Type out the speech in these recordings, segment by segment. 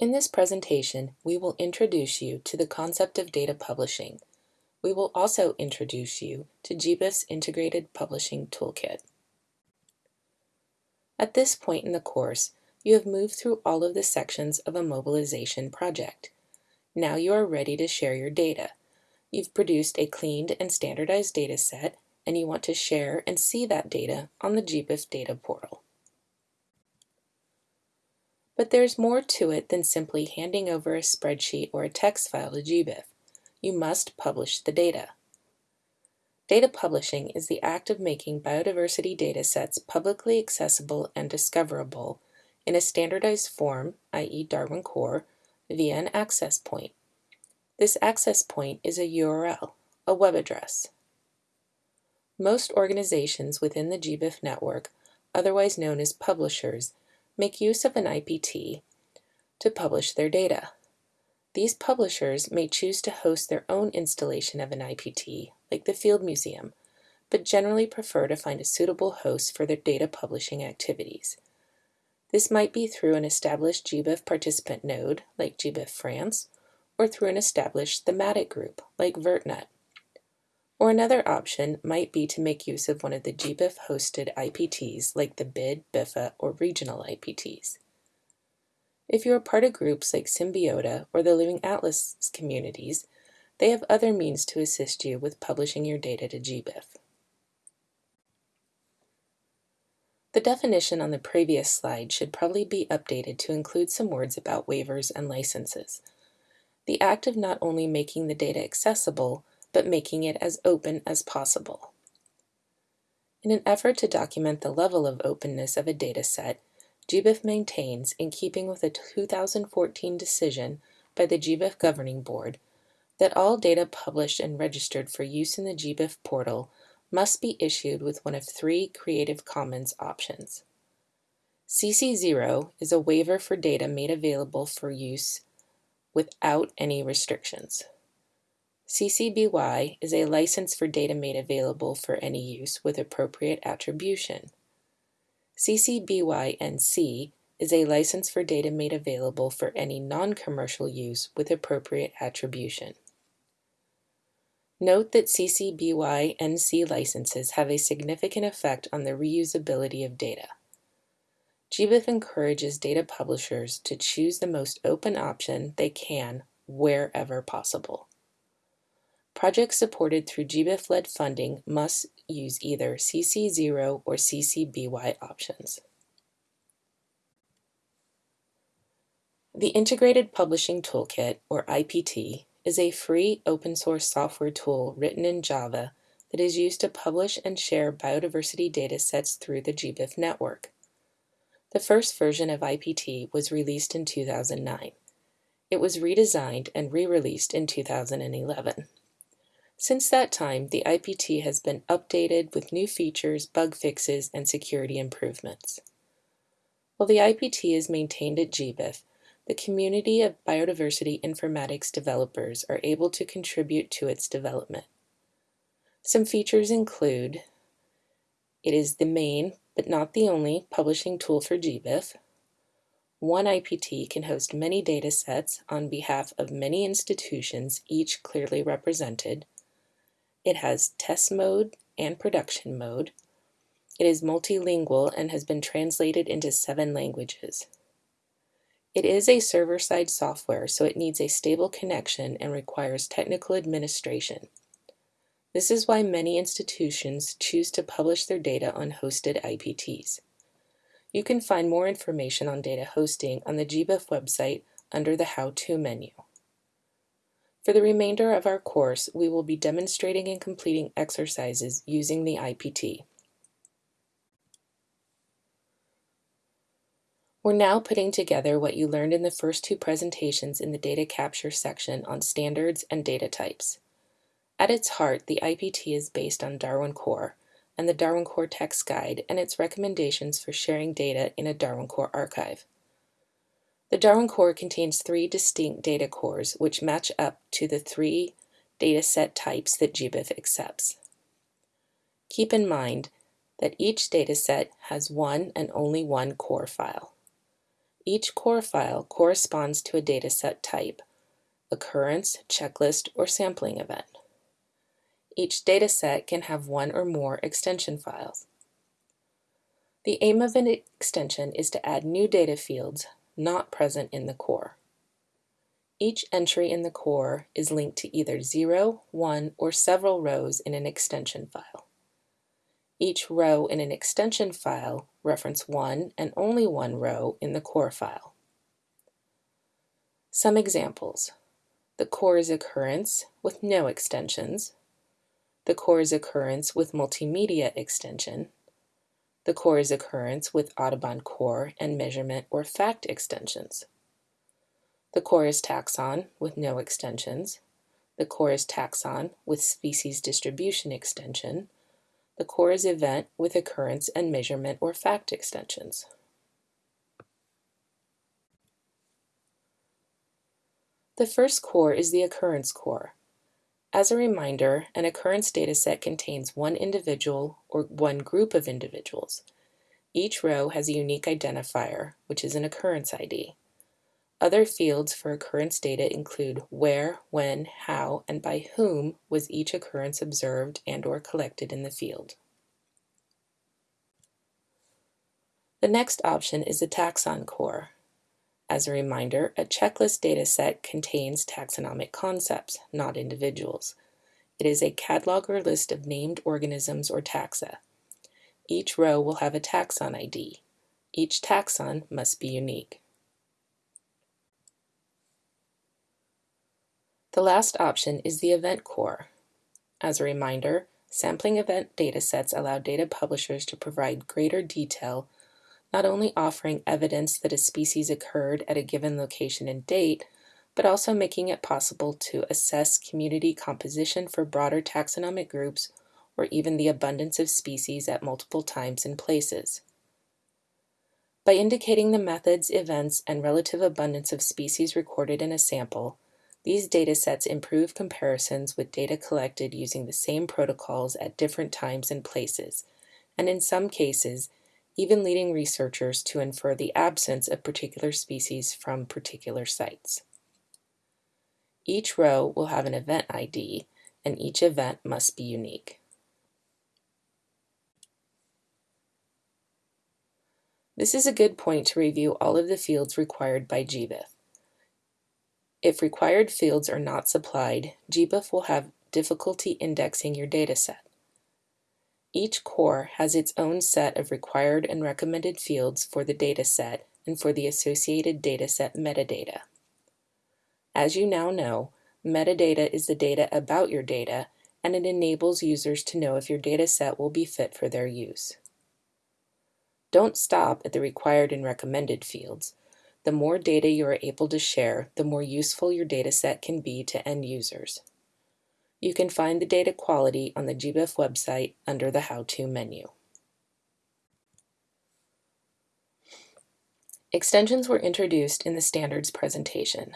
In this presentation, we will introduce you to the concept of data publishing. We will also introduce you to GBIF's Integrated Publishing Toolkit. At this point in the course, you have moved through all of the sections of a mobilization project. Now you are ready to share your data. You've produced a cleaned and standardized data set, and you want to share and see that data on the GBIF data portal. But there's more to it than simply handing over a spreadsheet or a text file to GBIF. You must publish the data. Data publishing is the act of making biodiversity data sets publicly accessible and discoverable in a standardized form, i.e. Darwin Core, via an access point. This access point is a URL, a web address. Most organizations within the GBIF network, otherwise known as publishers, make use of an IPT to publish their data. These publishers may choose to host their own installation of an IPT, like the Field Museum, but generally prefer to find a suitable host for their data publishing activities. This might be through an established GBIF participant node, like GBIF France, or through an established thematic group, like VertNet. Or another option might be to make use of one of the GBIF hosted IPTs like the BID, BIFA, or regional IPTs. If you are part of groups like Symbiota or the Living Atlas communities, they have other means to assist you with publishing your data to GBIF. The definition on the previous slide should probably be updated to include some words about waivers and licenses. The act of not only making the data accessible, but making it as open as possible. In an effort to document the level of openness of a dataset, GBIF maintains, in keeping with a 2014 decision by the GBIF Governing Board, that all data published and registered for use in the GBIF portal must be issued with one of three Creative Commons options. CC0 is a waiver for data made available for use without any restrictions. CC BY is a license for data made available for any use with appropriate attribution. CC BY NC is a license for data made available for any non-commercial use with appropriate attribution. Note that CC BY NC licenses have a significant effect on the reusability of data. GBIF encourages data publishers to choose the most open option they can wherever possible. Projects supported through GBIF-led funding must use either CC0 or CC BY options. The Integrated Publishing Toolkit, or IPT, is a free open-source software tool written in Java that is used to publish and share biodiversity data sets through the GBIF network. The first version of IPT was released in 2009. It was redesigned and re-released in 2011. Since that time, the IPT has been updated with new features, bug fixes, and security improvements. While the IPT is maintained at GBIF, the community of biodiversity informatics developers are able to contribute to its development. Some features include it is the main, but not the only, publishing tool for GBIF. One IPT can host many data sets on behalf of many institutions, each clearly represented. It has test mode and production mode. It is multilingual and has been translated into seven languages. It is a server-side software, so it needs a stable connection and requires technical administration. This is why many institutions choose to publish their data on hosted IPTs. You can find more information on data hosting on the GBIF website under the How To menu. For the remainder of our course, we will be demonstrating and completing exercises using the IPT. We're now putting together what you learned in the first two presentations in the data capture section on standards and data types. At its heart, the IPT is based on Darwin Core and the Darwin Core text guide and its recommendations for sharing data in a Darwin Core archive. The Darwin core contains three distinct data cores which match up to the three dataset types that GBIF accepts. Keep in mind that each dataset has one and only one core file. Each core file corresponds to a dataset type, occurrence, checklist, or sampling event. Each dataset can have one or more extension files. The aim of an extension is to add new data fields not present in the core. Each entry in the core is linked to either 0, 1, or several rows in an extension file. Each row in an extension file reference one and only one row in the core file. Some examples. The core's occurrence with no extensions, the core's occurrence with multimedia extension, the core's occurrence with Audubon core and measurement or fact extensions, the core's taxon with no extensions, the core's taxon with species distribution extension, the core's event with occurrence and measurement or fact extensions. The first core is the occurrence core. As a reminder, an occurrence dataset contains one individual or one group of individuals. Each row has a unique identifier, which is an occurrence ID. Other fields for occurrence data include where, when, how, and by whom was each occurrence observed and or collected in the field. The next option is the taxon core. As a reminder, a checklist dataset contains taxonomic concepts, not individuals. It is a catalog or list of named organisms or taxa. Each row will have a taxon ID. Each taxon must be unique. The last option is the event core. As a reminder, sampling event datasets allow data publishers to provide greater detail not only offering evidence that a species occurred at a given location and date, but also making it possible to assess community composition for broader taxonomic groups or even the abundance of species at multiple times and places. By indicating the methods, events, and relative abundance of species recorded in a sample, these datasets improve comparisons with data collected using the same protocols at different times and places, and in some cases, even leading researchers to infer the absence of particular species from particular sites. Each row will have an event ID, and each event must be unique. This is a good point to review all of the fields required by GBIF. If required fields are not supplied, GBIF will have difficulty indexing your dataset. Each core has its own set of required and recommended fields for the dataset and for the associated dataset metadata. As you now know, metadata is the data about your data, and it enables users to know if your dataset will be fit for their use. Don't stop at the required and recommended fields. The more data you are able to share, the more useful your dataset can be to end users. You can find the data quality on the GBIF website under the How To menu. Extensions were introduced in the standards presentation.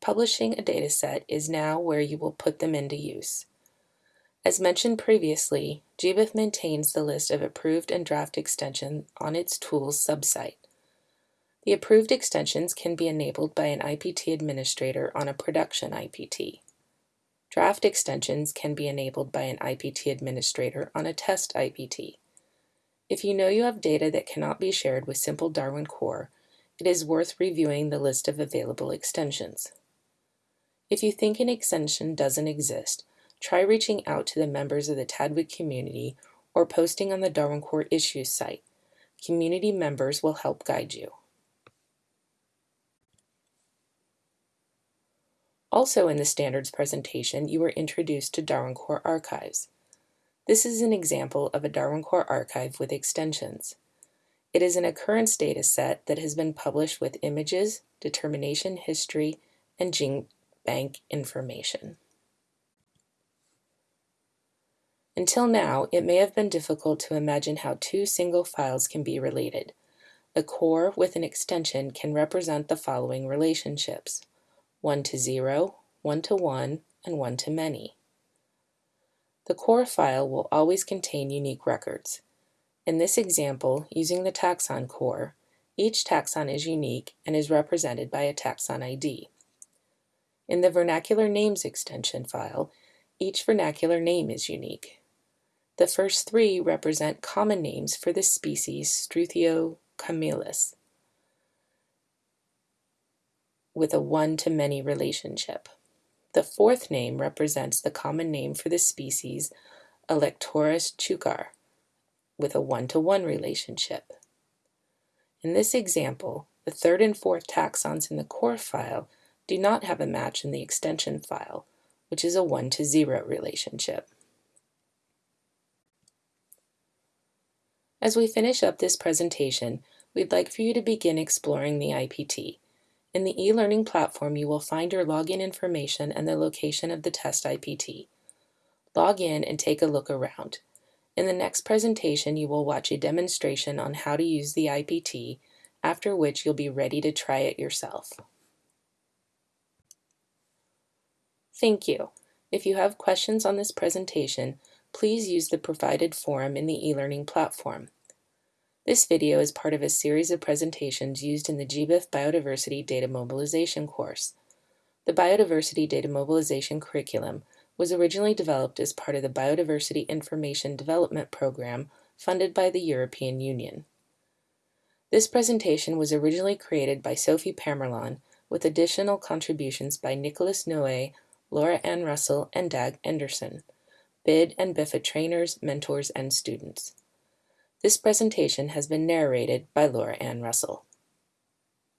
Publishing a dataset is now where you will put them into use. As mentioned previously, GBIF maintains the list of approved and draft extensions on its tools subsite. The approved extensions can be enabled by an IPT administrator on a production IPT. Draft extensions can be enabled by an IPT administrator on a test IPT. If you know you have data that cannot be shared with Simple Darwin Core, it is worth reviewing the list of available extensions. If you think an extension doesn't exist, try reaching out to the members of the TDWG community or posting on the Darwin Core Issues site. Community members will help guide you. Also in the standards presentation, you were introduced to Darwin Core Archives. This is an example of a Darwin Core archive with extensions. It is an occurrence data set that has been published with images, determination history, and gene bank information. Until now, it may have been difficult to imagine how two single files can be related. A core with an extension can represent the following relationships. 1 to 0, 1 to 1, and 1 to many. The core file will always contain unique records. In this example, using the taxon core, Each taxon is unique and is represented by a taxon ID. In the Vernacular Names extension file, each vernacular name is unique. The first three represent common names for the species Struthio camelus with a one-to-many relationship. The fourth name represents the common name for the species Alectoris chukar with a one-to-one -one relationship. In this example, the third and fourth taxons in the core file do not have a match in the extension file, which is a 1 to 0 relationship. As we finish up this presentation, we'd like for you to begin exploring the IPT. In the e-learning platform, you will find your login information and the location of the test IPT. Log in and take a look around. In the next presentation, you will watch a demonstration on how to use the IPT, after which you'll be ready to try it yourself. Thank you. If you have questions on this presentation, please use the provided forum in the e-learning platform. This video is part of a series of presentations used in the GBIF Biodiversity Data Mobilization course. The Biodiversity Data Mobilization curriculum was originally developed as part of the Biodiversity Information Development Program funded by the European Union. This presentation was originally created by Sophie Pamerlon with additional contributions by Nicholas Noé, Laura Ann Russell, and Dag Endresen, BID and BIFA trainers, mentors, and students. This presentation has been narrated by Laura Ann Russell.